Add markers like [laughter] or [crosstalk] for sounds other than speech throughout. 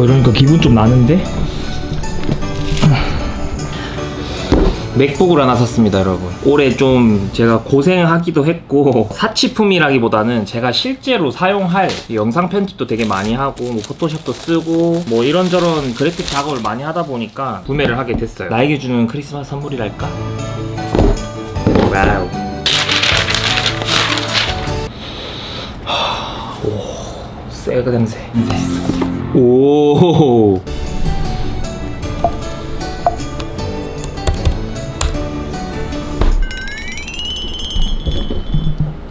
어 이러니까 기분 좀 나는데? 맥북을 하나 샀습니다 여러분 올해 좀 제가 고생하기도 했고 [laughs] 사치품이라기보다는 제가 실제로 사용할 영상 편집도 되게 많이 하고 뭐 포토샵도 쓰고 뭐 이런저런 그래픽 작업을 많이 하다 보니까 구매를 하게 됐어요 나에게 주는 크리스마스 선물이랄까? wow 새그 냄새. 오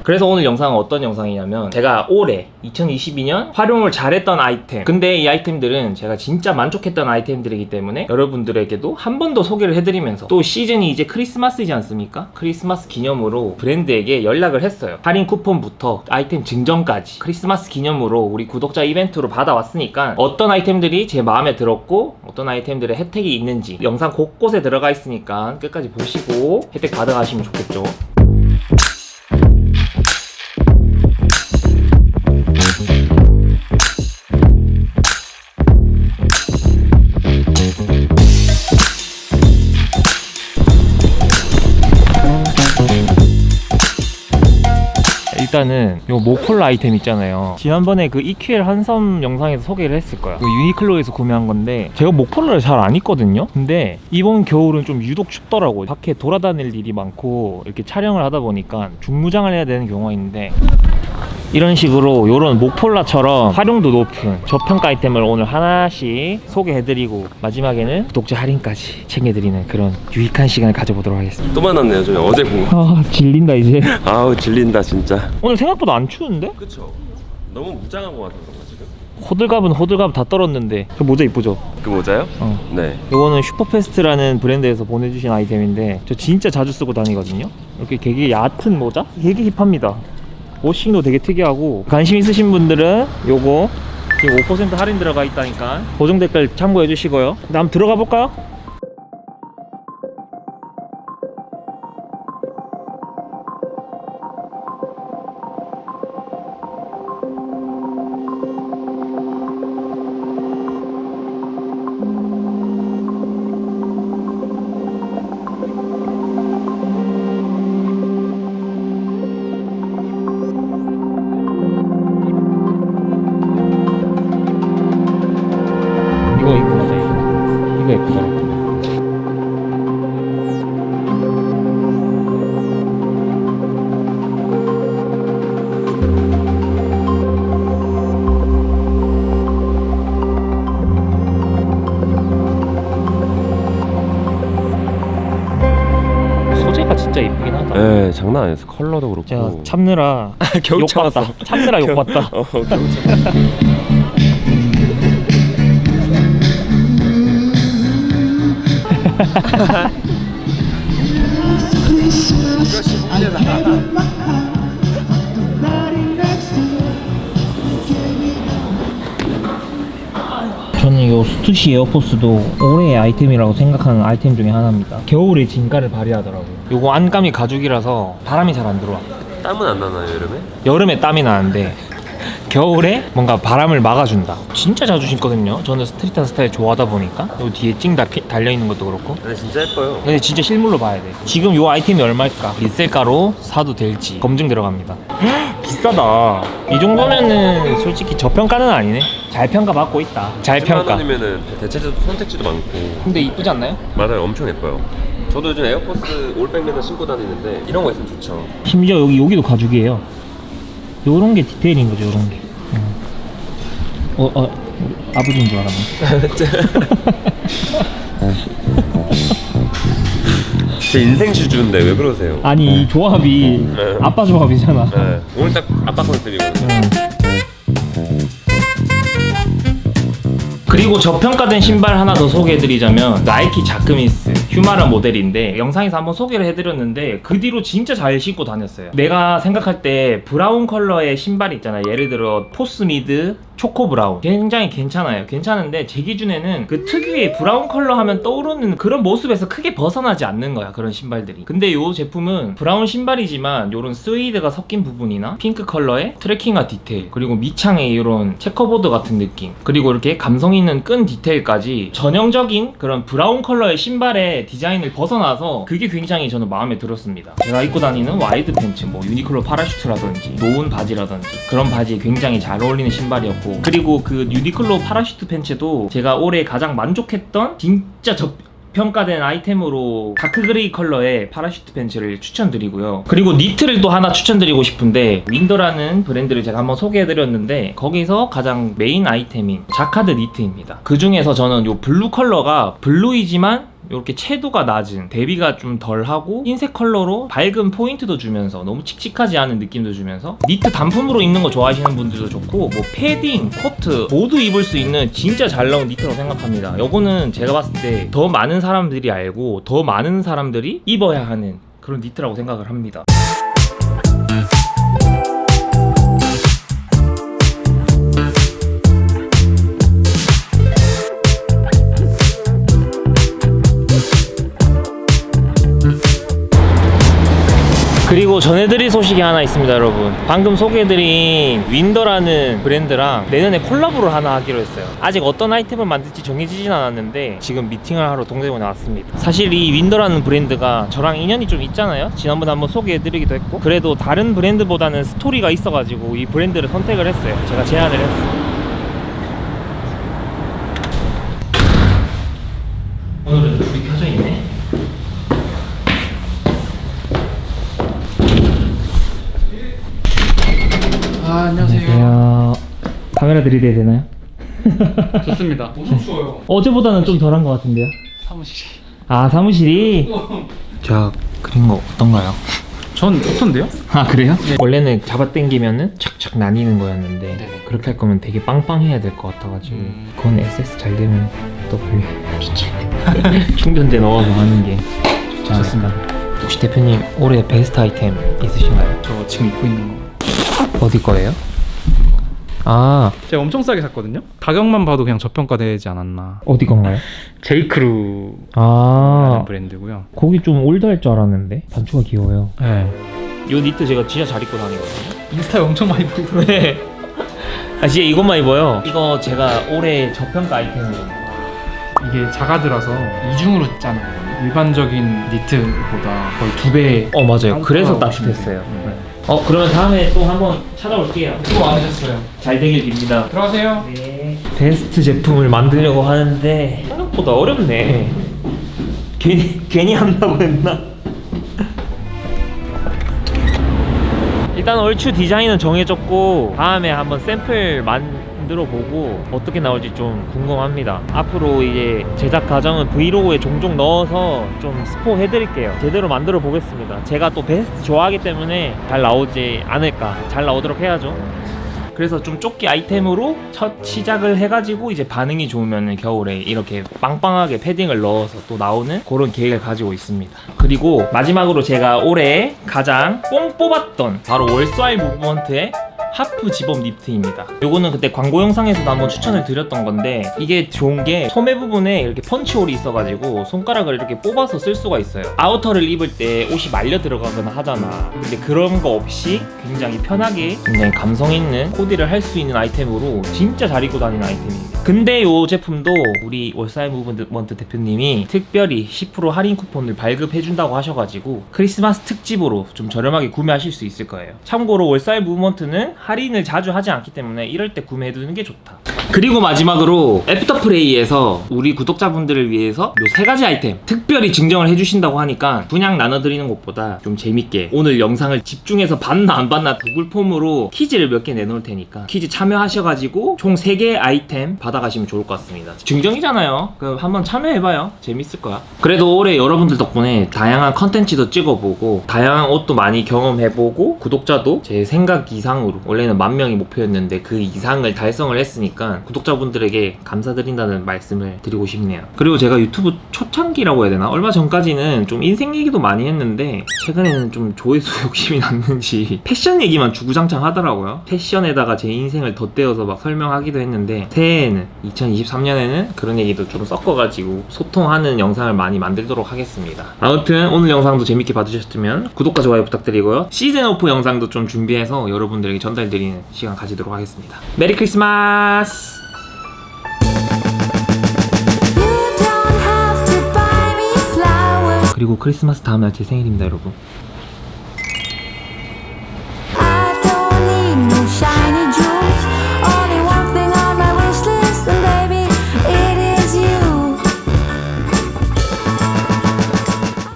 그래서 오늘 영상은 어떤 영상이냐면 제가 올해 2022년 활용을 잘했던 아이템. 근데 이 아이템들은 제가 진짜 만족했던 아이템들이기 때문에 여러분들에게도 한 번 더 소개를 해드리면서 또 시즌이 이제 크리스마스이지 않습니까? 크리스마스 기념으로 브랜드에게 연락을 했어요. 할인 쿠폰부터 아이템 증정까지 크리스마스 기념으로 우리 구독자 이벤트로 받아왔으니까 어떤 아이템들이 제 마음에 들었고 어떤 아이템들의 혜택이 있는지 영상 곳곳에 들어가 있으니까 끝까지 보시고 혜택 받아가시면 좋겠죠 일단은 요 모폴라 아이템 있잖아요. 지난번에 그 EQL 한섬 영상에서 소개를 했을 거야. 그 유니클로에서 구매한 건데 제가 모폴라를 잘 안 입거든요. 근데 이번 겨울은 좀 유독 춥더라고 밖에 돌아다닐 일이 많고 이렇게 촬영을 하다 보니까 중무장을 해야 되는 경우가 있는데 이런 식으로 요런 목폴라처럼 활용도 높은 저평가 아이템을 오늘 하나씩 소개해드리고 마지막에는 구독자 할인까지 챙겨드리는 그런 유익한 시간을 가져보도록 하겠습니다 또 만났네요 저희 어제 본 거. 아 질린다 이제 [laughs] 아우 질린다 진짜 오늘 생각보다 안 추운데? 그쵸 너무 무장한 거 같아서 지금? 호들갑은 호들갑 다 떨었는데 그 모자 이쁘죠? 그 모자요? 어. 네 요거는 슈퍼페스트라는 브랜드에서 보내주신 아이템인데 저 진짜 자주 쓰고 다니거든요 이렇게 되게 얕은 모자? 되게 힙합니다 washing도 되게 특이하고 관심 있으신 분들은 요거 지금 5% 할인 들어가 있다니까 고정 댓글 참고해 주시고요 다음 들어가 볼까요? 진짜 예쁘긴 하다. 네 장난 아니었어. 컬러도 그렇고. 제가 참느라 겨우 욕봤다. 참았어. 참느라 욕봤다. [laughs] 어 겨우 참 [laughs] 이 스투시 에어포스도 올해의 아이템이라고 생각하는 아이템 중에 하나입니다. 겨울에 진가를 발휘하더라고요. 요거 안감이 가죽이라서 바람이 잘 안 들어와. 땀은 안 나나요 여름에? 여름에 땀이 나는데 겨울에 뭔가 바람을 막아준다. 진짜 자주 신거든요. 저는 스트릿한 스타일 좋아하다 보니까. 요 뒤에 찡 다- 달려있는 것도 그렇고. 근데 진짜 예뻐요. 근데 진짜 실물로 봐야 돼. 지금 요 아이템이 얼마일까? 리셀가로 사도 될지 검증 들어갑니다. [gasps] 비싸다. 이 정도면은 솔직히 저평가는 아니네. 잘 평가 받고 있다. 잘 10만 평가 원이면은 대체적 선택지도 많고. 근데 이쁘지 않나요? 맞아요. 엄청 예뻐요. 저도 요즘 에어포스 올백 맨날 신고 다니는데 이런 거 있으면 좋죠. 심지어 여기 여기도 가죽이에요 요런 게 디테일인 거죠 요런 게 음. 어, 어 아버지인 줄 알았네 제 인생 슈즈인데 왜 그러세요? 아니 이 조합이 네. 아빠 조합이잖아 네. 오늘 딱 아빠 컨셉이거든요 그리고 저평가된 신발 하나 더 소개해드리자면 나이키 자크뮈스 휴마라 모델인데 영상에서 한번 소개를 해드렸는데 그 뒤로 진짜 잘 신고 다녔어요. 내가 생각할 때 브라운 컬러의 신발 있잖아요. 예를 들어 포스미드 초코 브라운. 굉장히 괜찮아요. 괜찮은데 제 기준에는 그 특유의 브라운 컬러 하면 떠오르는 그런 모습에서 크게 벗어나지 않는 거야 그런 신발들이. 근데 이 제품은 브라운 신발이지만 이런 스웨이드가 섞인 부분이나 핑크 컬러의 트레킹화 디테일 그리고 밑창에 이런 checkerboard 같은 느낌 그리고 이렇게 감성 있는 끈 디테일까지 전형적인 그런 브라운 컬러의 신발 의 디자인을 벗어나서 그게 굉장히 저는 마음에 들었습니다 제가 입고 다니는 와이드 팬츠 뭐 유니클로 parachute라든지 노은 바지라든지 그런 바지에 굉장히 잘 어울리는 신발이었고 그리고 그 유니클로 parachute 팬츠도 제가 올해 가장 만족했던 진짜 저평가된 아이템으로 dark gray 컬러의 parachute 팬츠를 추천드리고요. 그리고 니트를 또 하나 추천드리고 싶은데 윈더라는 브랜드를 제가 한번 소개해드렸는데 거기서 가장 메인 아이템인 자카드 니트입니다. 그 중에서 저는 이 블루 컬러가 블루이지만 이렇게 채도가 낮은 대비가 좀 덜하고 흰색 컬러로 밝은 포인트도 주면서 너무 칙칙하지 않은 느낌도 주면서 니트 단품으로 입는 거 좋아하시는 분들도 좋고 뭐 패딩, 코트 모두 입을 수 있는 진짜 잘 나온 니트라고 생각합니다. 요거는 제가 봤을 때 더 많은 사람들이 알고 더 많은 사람들이 입어야 하는 그런 니트라고 생각을 합니다 전해드릴 소식이 하나 있습니다 여러분. 방금 소개해드린 윈더라는 브랜드랑 내년에 콜라보를 하나 하기로 했어요. 아직 어떤 아이템을 만들지 정해지진 않았는데 지금 미팅을 하러 동대문에 나왔습니다. 사실 이 윈더라는 브랜드가 저랑 인연이 좀 있잖아요. 지난번에 한번 소개해드리기도 했고 그래도 다른 브랜드보다는 스토리가 있어가지고 이 브랜드를 선택을 했어요. 제가 제안을 했어요 오늘은 불이 켜져 있네 아 안녕하세요. 안녕하세요. 카메라 들이대야 되나요? [laughs] 좋습니다. 어제보다는 좀 덜한 것 같은데요? 사무실이. 아 사무실이? 제가 그린 거 어떤가요? 전 좋던데요? 아 그래요? 원래는 잡아당기면은 착착 나뉘는 거였는데 네네. 그렇게 할 거면 되게 빵빵해야 될 것 같아가지고 음. 그건 SS 잘 되면 또 불려 [laughs] [laughs] 충전재 넣어서 하는 게 좋지 않을까 혹시 대표님 올해 베스트 아이템 있으신가요? 저 지금 입고 있는 거. 어디 거예요? 아 제가 엄청 싸게 샀거든요. 가격만 봐도 그냥 저평가되지 않았나. 어디 건가요? 제이크루라는 아 브랜드고요. 거기 좀 올드할 줄 알았는데 단추가 귀여워요 네. 이 니트 제가 진짜 잘 입고 다니거든요 인스타에 엄청 많이 보이더라고요. 네. [laughs] 아 진짜 이것만 입어요 이거 제가 올해 저평가 아이템으로 이게 자가들어서 이중으로 짜는. 일반적인 니트보다 거의 두 배. 어 맞아요 그래서 아, 따뜻했어요 네. 어 그러면 다음에 또 한번 찾아올게요 수고 많으셨어요. 잘 되길 빕니다 들어가세요. 네. 베스트 제품을 만들려고 하는데 생각보다 어렵네 괜히 괜히 한다고 했나? 일단 얼추 디자인은 정해졌고 다음에 한번 샘플 만 들어 보고 어떻게 나올지 좀 궁금합니다. 앞으로 이제 제작 과정은 브이로그에 종종 넣어서 좀 스포 해드릴게요. 제대로 만들어 보겠습니다. 제가 또 베스트 좋아하기 때문에 잘 나오지 않을까. 잘 나오도록 해야죠. 그래서 좀 조끼 아이템으로 첫 시작을 해가지고 이제 반응이 좋으면 겨울에 이렇게 빵빵하게 패딩을 넣어서 또 나오는 그런 계획을 가지고 있습니다. 그리고 마지막으로 제가 올해 가장 뽕 뽑았던 바로 Worthwhile Movement의 half zip-up 니트입니다. 요거는 그때 광고 영상에서도 한번 추천을 드렸던 건데 이게 좋은 게 소매 부분에 이렇게 punch hole이 있어가지고 손가락을 이렇게 뽑아서 쓸 수가 있어요. 아우터를 입을 때 옷이 말려 들어가거나 하잖아. 근데 그런 거 없이 굉장히 편하게 굉장히 감성 있는 코디를 할 수 있는 아이템으로 진짜 잘 입고 다니는 아이템입니다. 근데 이 제품도 우리 Worthwhile Movement 대표님이 특별히 10% 할인 쿠폰을 발급해준다고 하셔가지고 크리스마스 특집으로 좀 저렴하게 구매하실 수 있을 거예요. 참고로 Worthwhile Movement는 할인을 자주 하지 않기 때문에 이럴 때 구매해두는 게 좋다. 그리고 마지막으로 애프터 프레이에서 우리 구독자분들을 위해서 요 세 가지 아이템 특별히 증정을 해주신다고 하니까 그냥 나눠드리는 것보다 좀 재밌게 오늘 영상을 집중해서 봤나 안 봤나 구글 폼으로 퀴즈를 몇 개 내놓을 테니까 퀴즈 참여하셔가지고 총 3개 아이템 받아 가시면 좋을 것 같습니다 증정이잖아요 그럼 한번 참여해봐요 재밌을 거야 그래도 올해 여러분들 덕분에 다양한 컨텐츠도 찍어보고 다양한 옷도 많이 경험해보고 구독자도 제 생각 이상으로 원래는 만 명이 목표였는데 그 이상을 달성을 했으니까 구독자분들에게 감사드린다는 말씀을 드리고 싶네요. 그리고 제가 유튜브 초창기라고 해야 되나? 얼마 전까지는 좀 인생 얘기도 많이 했는데 최근에는 좀 조회수 [laughs] 욕심이 났는지 패션 얘기만 주구장창 하더라고요. 패션에다가 제 인생을 덧대어서 막 설명하기도 했는데 새해에는 2023년에는 그런 얘기도 좀 섞어가지고 소통하는 영상을 많이 만들도록 하겠습니다. 아무튼 오늘 영상도 재밌게 봐주셨으면 구독과 좋아요 부탁드리고요. season off 영상도 좀 준비해서 여러분들에게 전달드리는 시간 가지도록 하겠습니다. Merry Christmas! 그리고 크리스마스 다음날 제 생일입니다, 여러분.